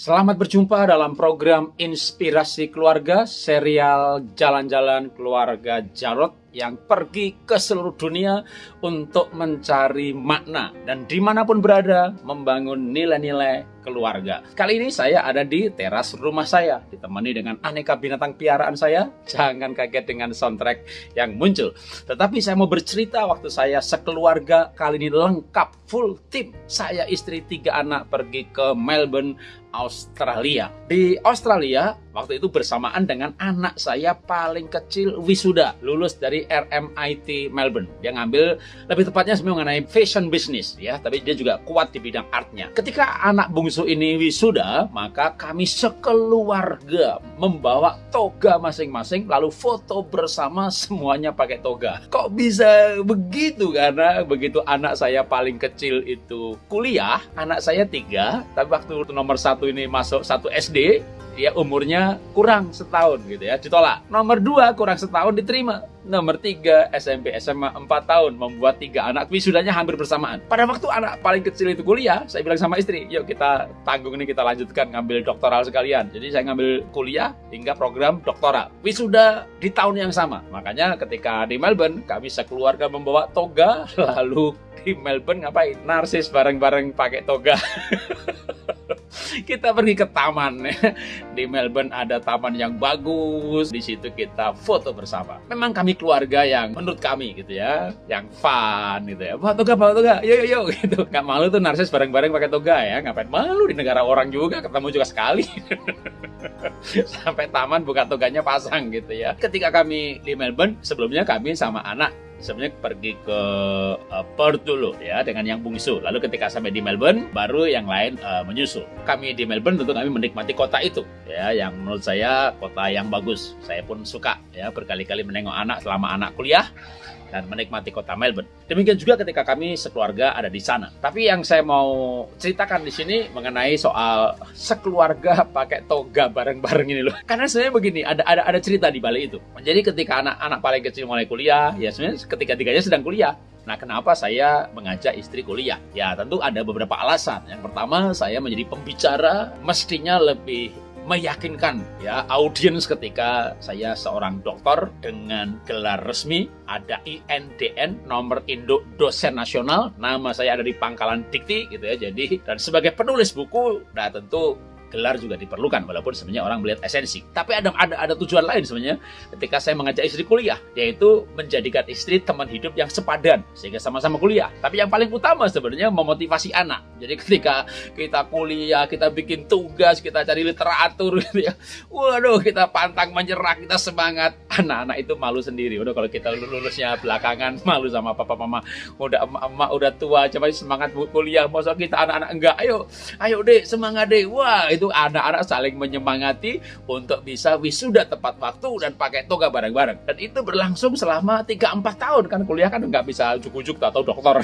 Selamat berjumpa dalam program Inspirasi Keluarga, serial Jalan-Jalan Keluarga Jarot yang pergi ke seluruh dunia untuk mencari makna dan di mana pun berada membangun nilai-nilai keluarga. Kali ini saya ada di teras rumah saya, ditemani dengan aneka binatang piaraan saya. Jangan kaget dengan soundtrack yang muncul. Tetapi saya mau bercerita waktu saya sekeluarga kali ini lengkap, full tim. Saya istri tiga anak pergi ke Melbourne, Australia. Di Australia, waktu itu bersamaan dengan anak saya paling kecil wisuda, lulus dari RMIT Melbourne. Dia ngambil lebih tepatnya sebenarnya mengenai fashion business ya, tapi dia juga kuat di bidang artnya. Ketika anak bungsu ini wisuda, maka kami sekeluarga membawa toga masing-masing lalu foto bersama semuanya pakai toga. Kok bisa begitu? Karena begitu anak saya paling kecil itu kuliah, anak saya tiga, tapi waktu nomor satu ini masuk satu SD, ya umurnya kurang setahun gitu ya. Ditolak. Nomor dua kurang setahun diterima. Nomor tiga SMP SMA 4 tahun membuat tiga anak. Wisudanya hampir bersamaan. Pada waktu anak paling kecil itu kuliah saya bilang sama istri yuk kita tanggung ini kita lanjutkan ngambil doktoral sekalian. Jadi saya ngambil kuliah hingga program doktoral. Wisuda di tahun yang sama. Makanya ketika di Melbourne kami sekeluarga membawa toga lalu di Melbourne ngapain? Narsis bareng-bareng pakai toga kita pergi ke taman. Di Melbourne ada taman yang bagus. Di situ kita foto bersama. Memang kami keluarga yang menurut kami gitu ya yang fun gitu ya. Bawa toga bawa toga. Yuk yuk yuk gitu. Nggak malu tuh narsis bareng-bareng pakai toga ya. Ngapain malu di negara orang juga. Ketemu juga sekali. Sampai taman buka toganya pasang gitu ya. Ketika kami di Melbourne sebelumnya kami sama anak sebenarnya pergi ke uh, Perth dulu ya dengan yang bungsu. Lalu ketika sampai di Melbourne baru yang lain uh, menyusul. Kami di Melbourne tentu kami menikmati kota itu ya yang menurut saya kota yang bagus. Saya pun suka ya berkali-kali menengok anak selama anak kuliah dan menikmati kota Melbourne. Demikian juga ketika kami sekeluarga ada di sana. Tapi yang saya mau ceritakan di sini mengenai soal sekeluarga pakai toga bareng-bareng ini loh. Karena sebenarnya begini, ada ada ada cerita di balik itu. Jadi ketika anak-anak paling kecil mulai kuliah, ya sebenarnya ketika-tiganya sedang kuliah. Nah, kenapa saya mengajak istri kuliah? Ya, tentu ada beberapa alasan. Yang pertama, saya menjadi pembicara mestinya lebih meyakinkan ya audiens ketika saya seorang dokter dengan gelar resmi ada INDN nomor induk dosen nasional. Nama saya ada di pangkalan dikti gitu ya jadi dan sebagai penulis buku nah tentu gelar juga diperlukan walaupun sebenarnya orang melihat esensi. Tapi ada ada ada tujuan lain sebenarnya ketika saya mengajak istri kuliah yaitu menjadikan istri teman hidup yang sepadan sehingga sama-sama kuliah. Tapi yang paling utama sebenarnya memotivasi anak. Jadi ketika kita kuliah, kita bikin tugas, kita cari literatur gitu ya. Waduh, kita pantang menyerah, kita semangat. Anak-anak itu malu sendiri. Udah kalau kita lulusnya belakangan malu sama papa mama. Udah emak udah tua, coba semangat kuliah. Masa kita anak-anak enggak. Ayo, ayo deh semangat deh. Wah, itu anak-anak saling menyemangati untuk bisa wisuda tepat waktu dan pakai toga bareng-bareng. Dan itu berlangsung selama 3-4 tahun. Kan kuliah kan nggak bisa ujuk-ujuk atau dokter.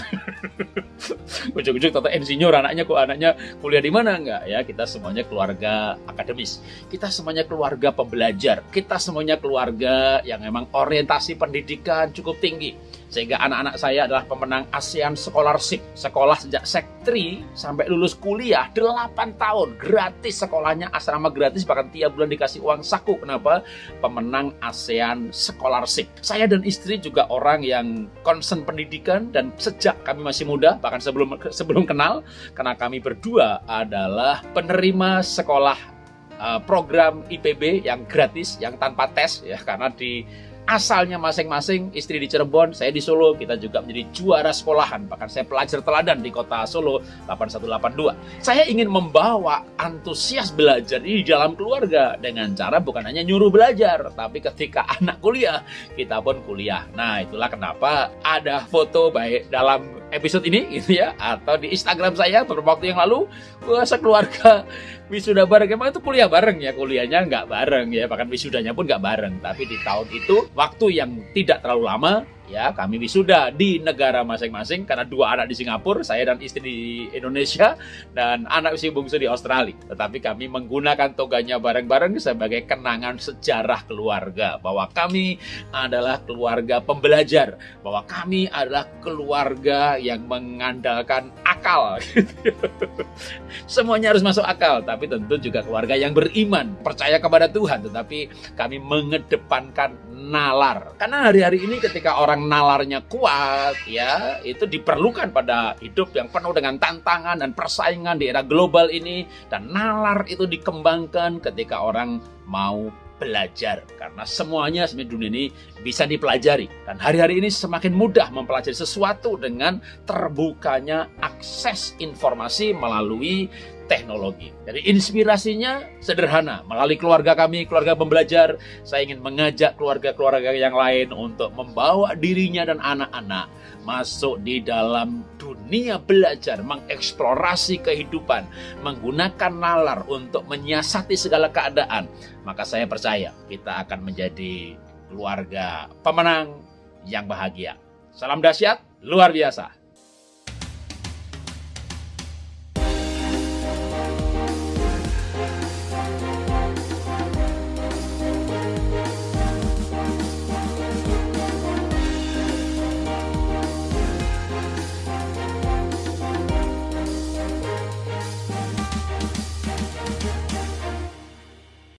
ujuk-ujuk atau insinyur anaknya kok anaknya kuliah di mana? Nggak ya. Kita semuanya keluarga akademis. Kita semuanya keluarga pembelajar. Kita semuanya keluarga yang memang orientasi pendidikan cukup tinggi sehingga anak-anak saya adalah pemenang ASEAN Scholarship sekolah sejak sek 3 sampai lulus kuliah 8 tahun gratis sekolahnya asrama gratis bahkan tiap bulan dikasih uang saku. Kenapa? Pemenang ASEAN Scholarship. Saya dan istri juga orang yang concern pendidikan dan sejak kami masih muda bahkan sebelum sebelum kenal karena kami berdua adalah penerima sekolah uh, program IPB yang gratis yang tanpa tes ya karena di asalnya masing-masing, istri di Cirebon, saya di Solo, kita juga menjadi juara sekolahan. Bahkan saya pelajar teladan di kota Solo 8182. Saya ingin membawa antusias belajar di dalam keluarga dengan cara bukan hanya nyuruh belajar, tapi ketika anak kuliah, kita pun kuliah. Nah, itulah kenapa ada foto baik dalam episode ini gitu ya atau di Instagram saya beberapa waktu yang lalu wah sekeluarga wisuda bareng emang itu kuliah bareng ya kuliahnya nggak bareng ya bahkan wisudanya pun nggak bareng. Tapi di tahun itu waktu yang tidak terlalu lama ya kami wisuda di negara masing-masing karena dua anak di Singapura, saya dan istri di Indonesia dan anak usia bungsu di Australia. Tetapi kami menggunakan toganya bareng-bareng sebagai kenangan sejarah keluarga bahwa kami adalah keluarga pembelajar, bahwa kami adalah keluarga yang mengandalkan akal. Semuanya harus masuk akal, tapi tentu juga keluarga yang beriman, percaya kepada Tuhan, tetapi kami mengedepankan nalar. Karena hari-hari ini ketika orang nalarnya kuat, ya, itu diperlukan pada hidup yang penuh dengan tantangan dan persaingan di era global ini. Dan nalar itu dikembangkan ketika orang mau belajar karena semuanya sebenarnya dunia ini bisa dipelajari dan hari-hari ini semakin mudah mempelajari sesuatu dengan terbukanya akses informasi melalui teknologi. Jadi inspirasinya sederhana. Melalui keluarga kami, keluarga pembelajar, saya ingin mengajak keluarga-keluarga yang lain untuk membawa dirinya dan anak-anak masuk di dalam dunia belajar, mengeksplorasi kehidupan, menggunakan nalar untuk menyiasati segala keadaan. Maka saya percaya kita akan menjadi keluarga pemenang yang bahagia. Salam dahsyat, luar biasa.